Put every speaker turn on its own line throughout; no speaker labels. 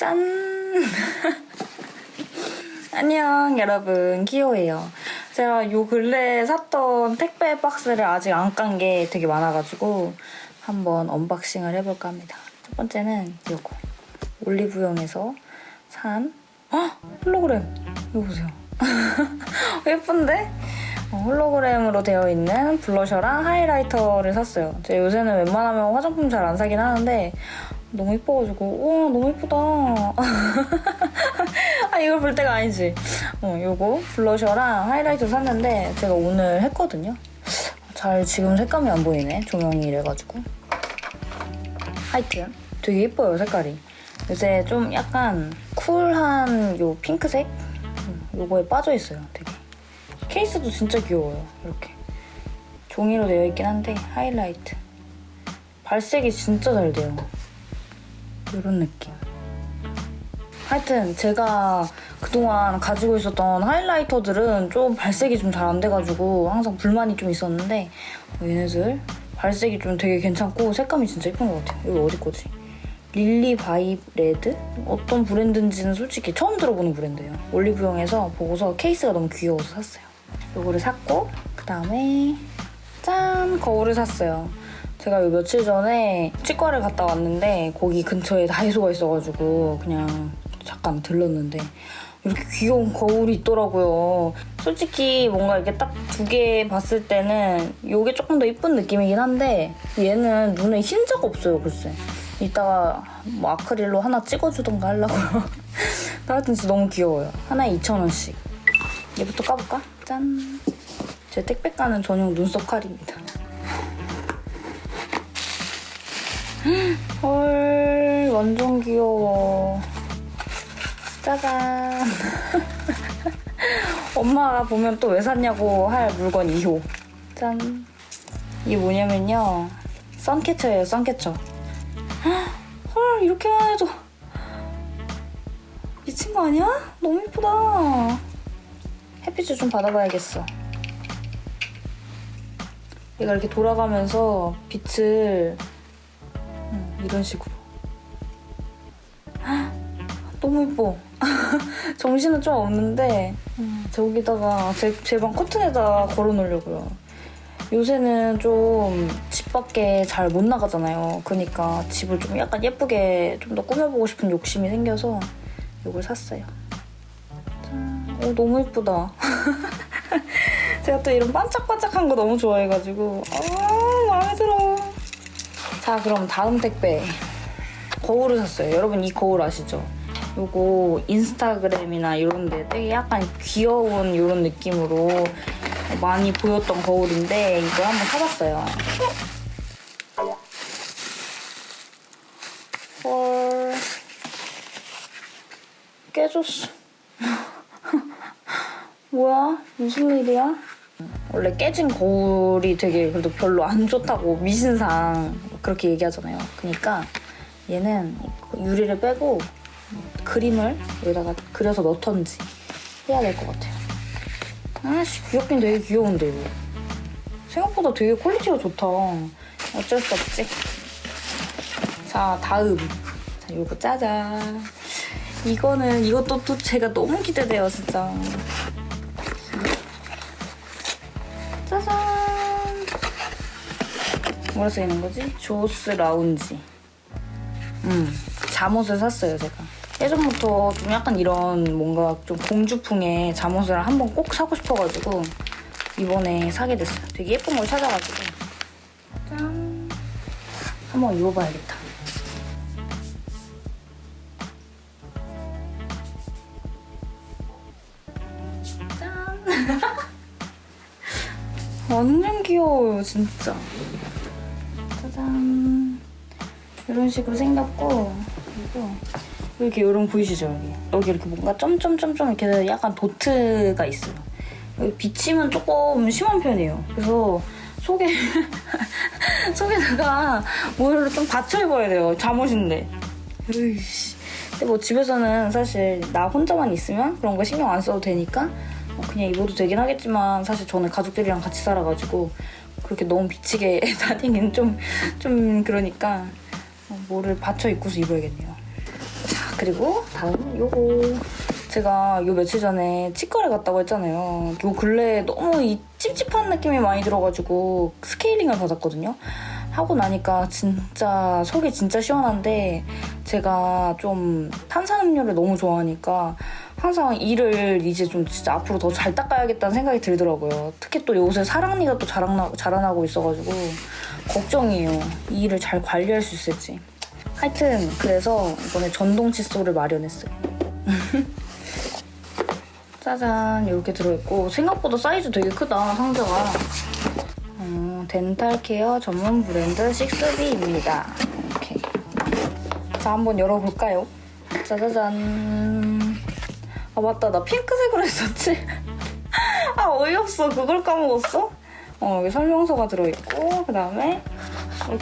짠! 안녕 여러분 키오예요. 제가 요 근래에 샀던 택배 박스를 아직 안 깐 게 되게 많아가지고 한번 unboxing을 해볼까 합니다. 첫 번째는 요거 올리브영에서 산 헉! 홀로그램 이거 보세요. 예쁜데? 어, 홀로그램으로 되어 있는 블러셔랑 하이라이터를 샀어요. 제가 요새는 웬만하면 화장품 잘 안 사긴 하는데 너무 예뻐가지고 우와 너무 예쁘다. 아 이걸 볼 때가 아니지. 어 요거 블러셔랑 하이라이터 샀는데 제가 오늘 했거든요. 잘 지금 색감이 안 보이네 조명이 이래가지고. 하여튼 되게 예뻐요 색깔이. 요새 좀 약간 쿨한 요 핑크색 음, 요거에 빠져 있어요 되게. 케이스도 진짜 귀여워요. 이렇게 종이로 되어 있긴 한데 하이라이트. 발색이 진짜 잘 돼요. 이런 느낌. 하여튼 제가 그동안 가지고 있었던 하이라이터들은 좀 발색이 좀 잘 안 돼가지고 항상 불만이 좀 있었는데 얘네들 발색이 좀 되게 괜찮고 색감이 진짜 예쁜 것 같아요. 이거 어디 거지? 릴리 바이 레드? 어떤 브랜드인지는 솔직히 처음 들어보는 브랜드예요. 올리브영에서 보고서 케이스가 너무 귀여워서 샀어요. 이거를 샀고 그다음에 짠! 거울을 샀어요. 제가 요 며칠 전에 치과를 갔다 왔는데 거기 근처에 다이소가 있어가지고 그냥 잠깐 들렀는데 이렇게 귀여운 거울이 있더라고요. 솔직히 뭔가 이렇게 딱 두 개 봤을 때는 이게 조금 더 이쁜 느낌이긴 한데 얘는 눈에 흰자가 없어요, 글쎄. 이따가 뭐 아크릴로 하나 찍어주던가 하려고요. 하여튼 진짜 너무 귀여워요. 하나에 2,000원씩. 얘부터 까볼까? 짠! 제 택배 까는 전용 눈썹 칼입니다. 헐, 완전 귀여워. 짜잔. 엄마가 보면 또 왜 샀냐고 할 물건 2호. 짠. 이게 뭐냐면요. 선캐쳐예요, 선캐쳐. 헐, 이렇게만 해도. 미친 거 아니야? 너무 예쁘다. 햇빛을 좀 받아봐야겠어. 얘가 이렇게 돌아가면서 빛을 음, 이런 식으로. 헉, 너무 예뻐. 정신은 좀 없는데 음, 저기다가 제 방 커튼에다 걸어놓으려고요. 요새는 좀 집 밖에 잘 못 나가잖아요. 그러니까 집을 좀 약간 예쁘게 좀 더 꾸며보고 싶은 욕심이 생겨서 이걸 샀어요. 짠. 오, 너무 예쁘다. 제가 또 이런 반짝반짝한 거 너무 좋아해가지고 아 마음에 들어. 자 그럼 다음 택배 거울을 샀어요. 여러분 이 거울 아시죠? 요거 인스타그램이나 이런 데 되게 약간 귀여운 이런 느낌으로 많이 보였던 거울인데 이걸 한번 사봤어요. 헐 깨졌어. 뭐야? 무슨 일이야? 원래 깨진 거울이 되게 그래도 별로 안 좋다고 미신상 그렇게 얘기하잖아요. 그러니까 얘는 유리를 빼고 그림을 여기다가 그려서 넣던지 해야 될 것 같아요. 아씨 귀엽긴 되게 귀여운데 이거. 생각보다 되게 quality가 좋다. 어쩔 수 없지. 자 다음. 자 요거 짜잔. 이거는 이것도 또 제가 너무 기대돼요 진짜. 짜잔. 뭐라 써있는 거지? 조스 라운지. 음, 잠옷을 샀어요, 제가. 예전부터 좀 약간 이런 뭔가 좀 공주풍의 잠옷을 한 번 꼭 사고 싶어가지고 이번에 사게 됐어요. 되게 예쁜 걸 찾아가지고. 짠. 한번 입어봐야겠다. 짠. 완전 귀여워요, 진짜. 이런 식으로 생겼고, 그리고 이렇게 이런 보이시죠, 여기? 여기 이렇게 뭔가 점점점점 이렇게 약간 도트가 있어요. 여기 비침은 조금 심한 편이에요. 그래서 속에, 속에다가 뭐를 좀 받쳐 입어야 돼요. 잠옷인데. 으이씨. 근데 뭐 집에서는 사실 나 혼자만 있으면 그런 거 신경 안 써도 되니까 어, 그냥 입어도 되긴 하겠지만 사실 저는 가족들이랑 같이 살아가지고 그렇게 너무 비치게 다니긴 좀, 좀 그러니까 어, 뭐를 받쳐 입고서 입어야겠네요. 자, 그리고 다음 요거 제가 요 며칠 전에 치과를 갔다고 했잖아요. 요 근래에 너무 이 찝찝한 느낌이 많이 들어가지고 스케일링을 받았거든요. 하고 나니까 진짜 속이 진짜 시원한데 제가 좀 탄산음료를 너무 좋아하니까 항상 이를 이제 좀 진짜 앞으로 더 잘 닦아야겠다는 생각이 들더라고요. 특히 또 요새 사랑니가 또 자라나, 자라나고 있어가지고 걱정이에요. 이 일을 잘 관리할 수 있을지. 하여튼 그래서 이번에 전동 칫솔을 마련했어요. 짜잔 이렇게 들어있고 생각보다 사이즈 되게 크다 상자가. 어, dental care 전문 브랜드 식스비입니다. 이렇게. 자 한번 열어볼까요? 짜자잔. 아 맞다 나 핑크색으로 했었지. 아 어이없어 그걸 까먹었어. 어 여기 설명서가 들어있고 그 다음에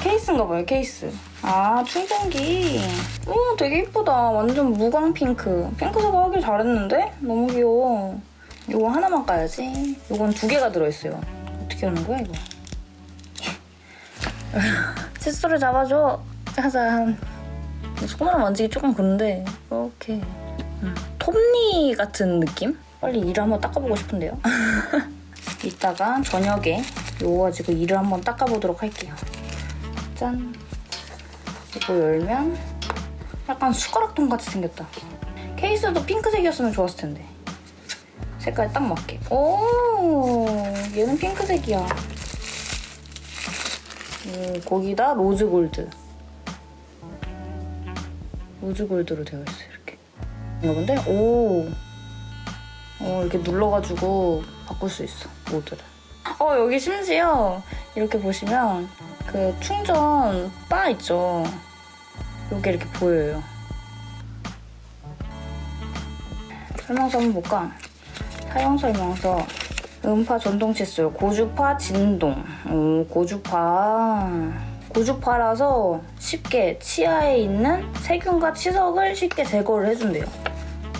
케이스인가 봐요 케이스. 아 충전기. 오 되게 이쁘다. 완전 무광 핑크. 핑크색 하길 잘했는데? 너무 귀여워. 이거 하나만 까야지. 이건 두 개가 들어있어요. 어떻게 하는 거야 이거? 칫솔을 잡아줘. 짜잔. 손으로 만지기 조금 그런데 이렇게 음, 톱니 같은 느낌? 빨리 이를 한번 닦아보고 싶은데요. 이따가 저녁에 이거 가지고 이를 한번 닦아보도록 할게요. 짠. 이거 열면 약간 숟가락통 같이 생겼다. 케이스도 핑크색이었으면 좋았을 텐데. 색깔 딱 맞게. 오, 얘는 핑크색이야. 오, 거기다 rose gold. rose gold로 되어 있어 이렇게. 이거 근데 오, 어 이렇게 눌러가지고 바꿀 수 있어 모드를. 어 여기 심지어 이렇게 보시면 그 충전 바 있죠. 요게 이렇게 보여요. 설명서 한번 볼까? 사용 설명서. 음파 전동 칫솔, 고주파 진동. 오, 고주파. 고주파라서 쉽게 치아에 있는 세균과 치석을 쉽게 제거를 해준대요.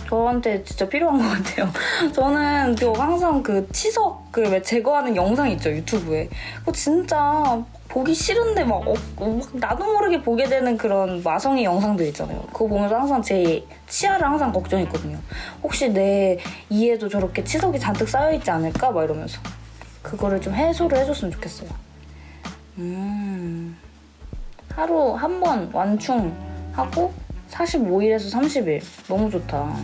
저한테 진짜 필요한 것 같아요. 저는 저 항상 그 치석을 왜 제거하는 영상 있죠 유튜브에. 그거 진짜 보기 싫은데 막, 어, 막 나도 모르게 보게 되는 그런 마성의 영상들 있잖아요. 그거 보면서 항상 제 치아를 항상 걱정했거든요. 혹시 내 이에도 저렇게 치석이 잔뜩 쌓여있지 않을까? 막 이러면서. 그거를 좀 해소를 해줬으면 좋겠어요. 음. 하루 한 번 완충하고 45일에서 30일. 너무 좋다.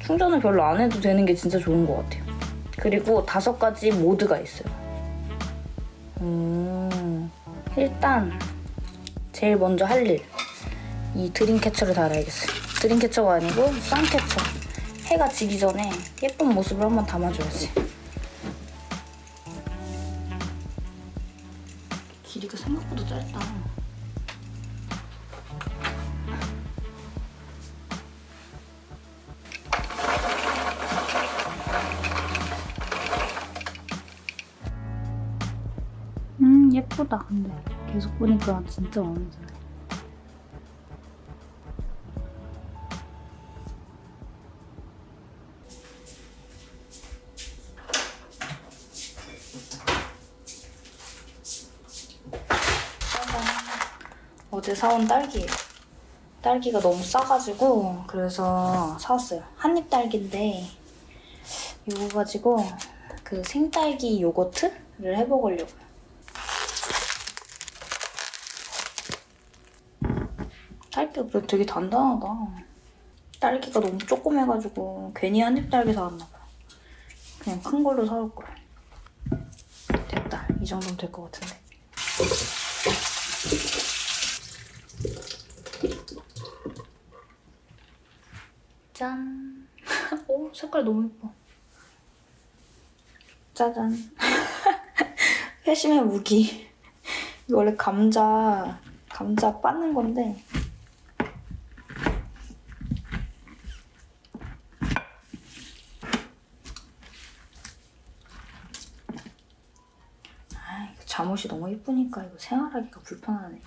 충전을 별로 안 해도 되는 게 진짜 좋은 것 같아요. 그리고 다섯 가지 모드가 있어요. 음, 일단 제일 먼저 할 일. 이 드림캐쳐를 달아야겠어요. 드림캐쳐가 아니고 썬캐쳐. 해가 지기 전에 예쁜 모습을 한번 담아줘야지. 음 예쁘다 근데. 계속 보니까 진짜 마음에 드네. 어제 사온 딸기예요 딸기가 너무 싸가지고 그래서 사왔어요. 한입 딸기인데 이거 가지고 그 생딸기 요거트를 해먹으려고요 딸기가 그래도 되게 단단하다. 딸기가 너무 조그매가지고 괜히 한 입 딸기 사왔나봐. 그냥 큰 걸로 사올 걸. 됐다. 이 정도면 될 것 같은데. 짠. 오, 색깔 너무 예뻐. 짜잔. 회심의 무기. 이거 원래 감자, 감자 빻는 건데 아, 이거 잠 옷이 너무 예쁘니까 이거 생활하기가 불편하네.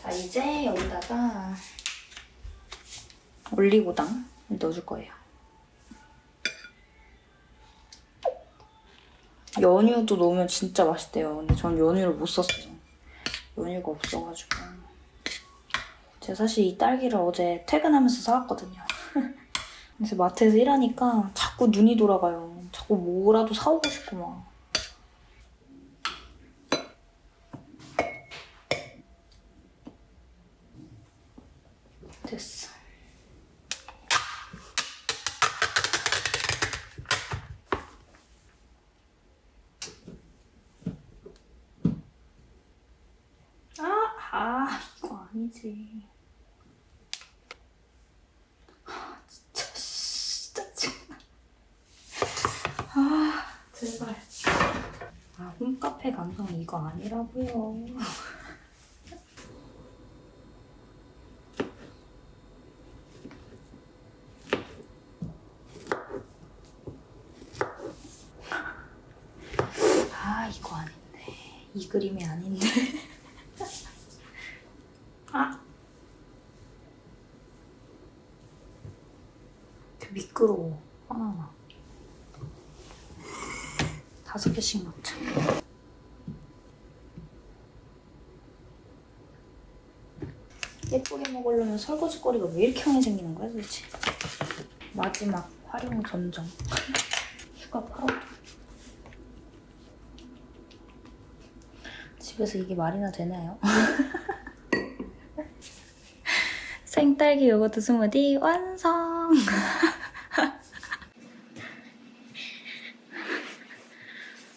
자, 이제 여기다가 올리고당 넣어줄 거예요. 연유도 넣으면 진짜 맛있대요. 근데 전 연유를 못 썼어요. 연유가 없어가지고. 제가 사실 이 딸기를 어제 퇴근하면서 사왔거든요. 그래서 마트에서 일하니까 자꾸 눈이 돌아가요. 자꾸 뭐라도 사오고 싶고 막. 됐어. 아, 아, 이거 아니지. 아, 진짜, 진짜 짜증나. 아, 제발. 아, 홈카페 감성 이거 아니라고요. 아, 이거 아닌데. 이 그림이 아닌데. 아. 그 미끄러워. 하나하나. 다섯 개씩 넣자. 예쁘게 먹으려면 설거지거리가 왜 이렇게 많이 생기는 거야 도대체? 마지막 활용 전정. 휴가 8월. 집에서 이게 말이나 되나요? 생딸기 요거트 스무디 완성!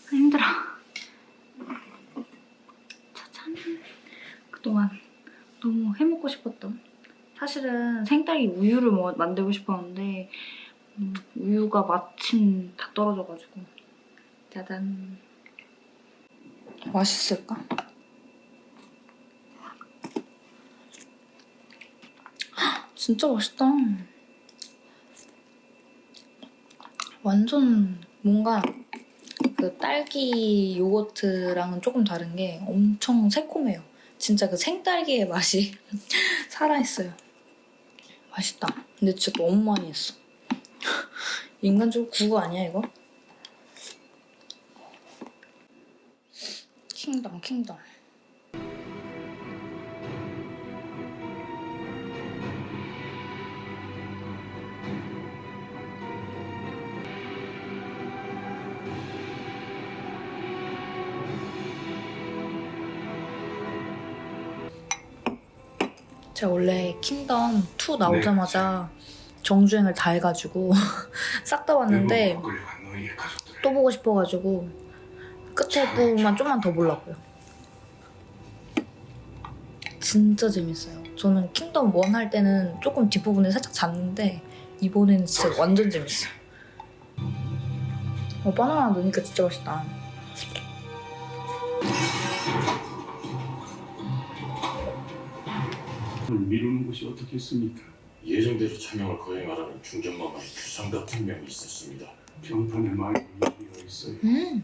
힘들어. 짜잔. 그동안 너무 해먹고 싶었던 사실은 생딸기 우유를 뭐 만들고 싶었는데 음, 우유가 마침 다 떨어져가지고 짜잔. 맛있을까? 진짜 맛있다. 완전 뭔가 그 딸기 요거트랑은 조금 다른 게 엄청 새콤해요. 진짜 그 생딸기의 맛이 살아있어요. 맛있다. 근데 진짜 너무 많이 했어. 인간적으로 구거 아니야 이거? 킹덤 킹덤. 제가 원래 킹덤 2 나오자마자 정주행을 다 해가지고 싹 다 봤는데 또 보고 싶어가지고 끝에 부분만 좀만 더 보려고요. 진짜 재밌어요. 저는 킹덤 1 할 때는 조금 뒷부분에 살짝 잤는데 이번에는 진짜 완전 재밌어요. 어, 바나나 넣으니까 진짜 맛있다.
미루는 것이 어떻게 있습니까?
예정대로 차명을 거행하라는 중전마마의 규상 같은 명이 있었습니다.
병판에 많이 이어 있어요.
음.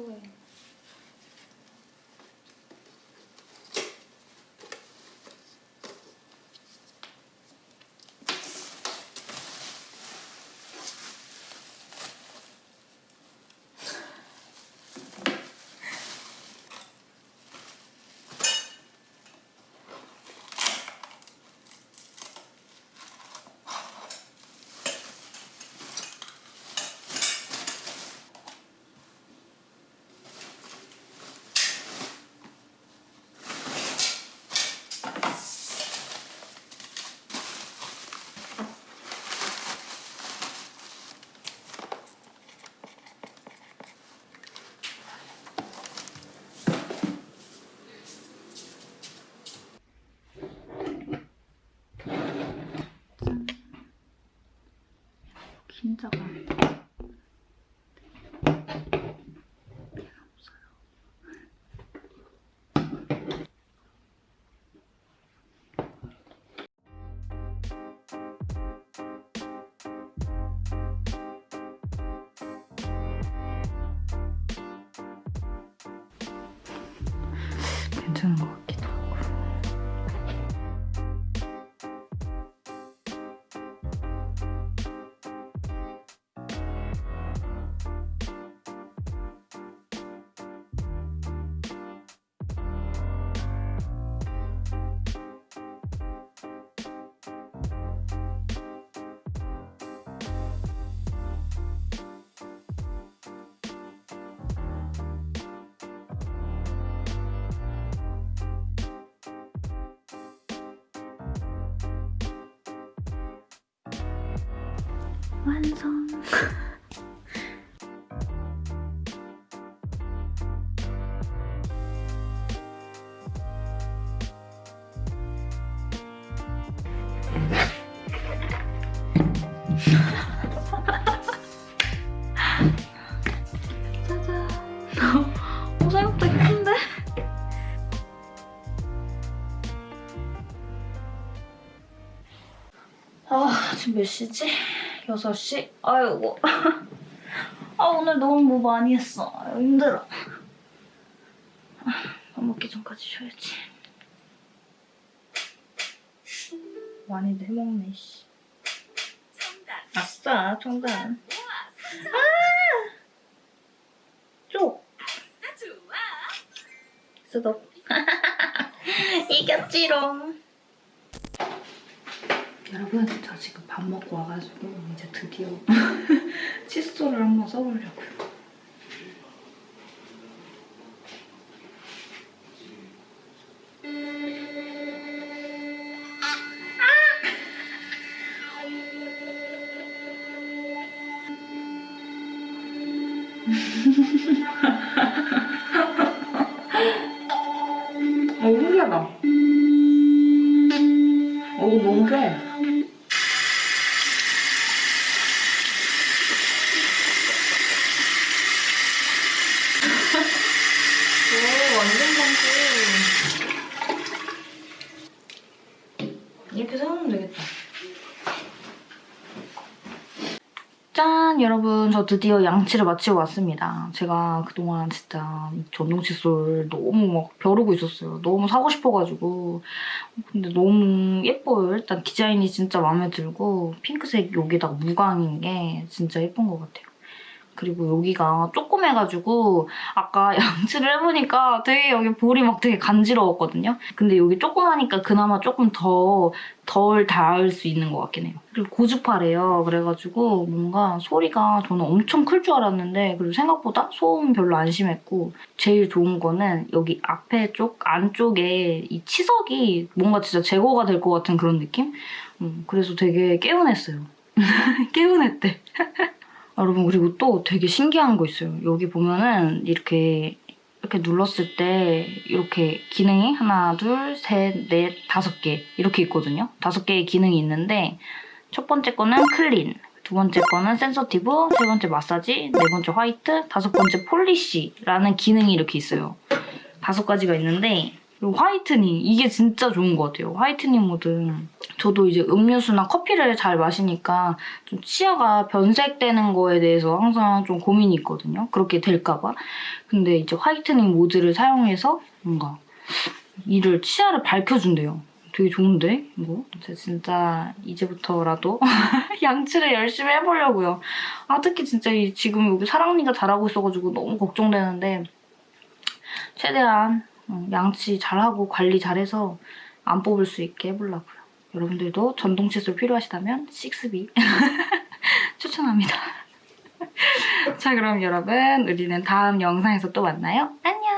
또해. 진짜 완성. 짜잔. 어, 생각보다 예쁜데? 아, 지금 몇 시지? 6시? 아이고. 아, 오늘 너무 뭐 많이 했어. 아유, 힘들어. 아, 밥 먹기 전까지 쉬어야지. 많이들 해먹네, 씨. 아싸, 청단. 아! 쪽. 쓰덕. 이겼지롱. 여러분, 저 지금 밥 먹고 와가지고 이제 드디어 칫솔을 한번 써보려고요. 오, 너무 세. 오, 완전 광고. 이렇게 세우면 되겠다. 짠! 저 드디어 양치를 마치고 왔습니다. 제가 그동안 진짜 이 전동 칫솔 너무 막 벼르고 있었어요. 너무 사고 싶어가지고. 근데 너무 예뻐요. 일단 디자인이 진짜 마음에 들고 핑크색 여기다가 무광인 게 진짜 예쁜 것 같아요. 그리고 여기가 조 그매가지고 아까 양치를 해보니까 되게 여기 볼이 막 되게 간지러웠거든요. 근데 여기 조그마니까 그나마 조금 더 덜 닿을 수 있는 것 같긴 해요. 그리고 고주파래요. 그래가지고 뭔가 소리가 저는 엄청 클 줄 알았는데 그리고 생각보다 소음 별로 안 심했고 제일 좋은 거는 여기 앞에 쪽 안쪽에 이 치석이 뭔가 진짜 제거가 될 것 같은 그런 느낌? 음, 그래서 되게 개운했어요. 개운했대. 여러분 그리고 또 되게 신기한 거 있어요. 여기 보면은 이렇게 이렇게 눌렀을 때 이렇게 기능이 하나, 둘, 셋, 넷, 다섯 개 이렇게 있거든요. 다섯 개의 기능이 있는데 첫 번째 거는 clean, 두 번째 거는 sensitive, 세 번째 마사지, 네 번째 화이트, 다섯 번째 polish라는 기능이 이렇게 있어요. 다섯 가지가 있는데 그리고 whitening 이게 진짜 좋은 것 같아요. whitening 모드. 저도 이제 음료수나 커피를 잘 마시니까 좀 치아가 변색되는 거에 대해서 항상 좀 고민이 있거든요. 그렇게 될까 봐. 근데 이제 whitening 모드를 사용해서 뭔가 이를 치아를 밝혀준대요. 되게 좋은데 이거? 진짜 이제부터라도 양치를 열심히 해보려고요. 아 특히 진짜 이 지금 여기 사랑니가 자라고 있어가지고 너무 걱정되는데 최대한 어, 양치 잘하고 관리 잘해서 안 뽑을 수 있게 해보려고요. 여러분들도 전동 칫솔 필요하시다면 식스비 추천합니다. 자 그럼 여러분 우리는 다음 영상에서 또 만나요. 안녕!